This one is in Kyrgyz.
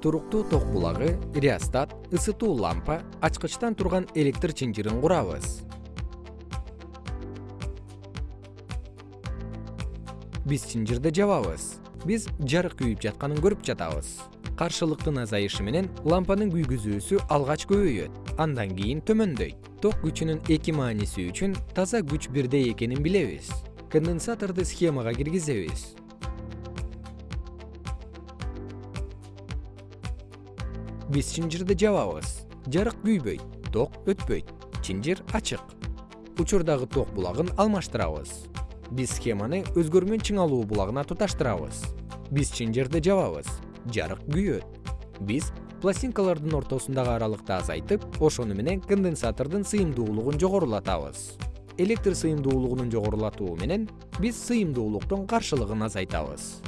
туруктуу ток булагы реостат ысытуу лампа ачкычтан турган электр чынжырын курабыз. Биз чынжырды жабабыз. Биз жарык күйүп жатканын көрүп жатабыз. Каршылыктын азайышы менен лампанын күйгүзүүсү алгач көбөйөт. Андан кийин төмөндөйт. Ток күчүнүн эки мааниси үчүн таза күч бирдей экенин билебиз. Конденсаторду схемага киргизебиз биз чынжырды жабабыз. Жарык күйбөйт ток өтпөйт чынжыр ачык. Учурдагы ток булагын алмаштырабыз. Биз схеманы өзгөрмөн чыңалуу булагына туташтырабыз. Биз чынжырды жабабыз. Жарык күйөт. Биз пластинкалардын ортосундагы аралыкты азайтып ошону менен конденсатордун сыйымдуулугун жогорулатабыз. Электр сыйымдуулугунун жогорулатуу менен биз сыйымдуулуктун каршылыгын азайтабыз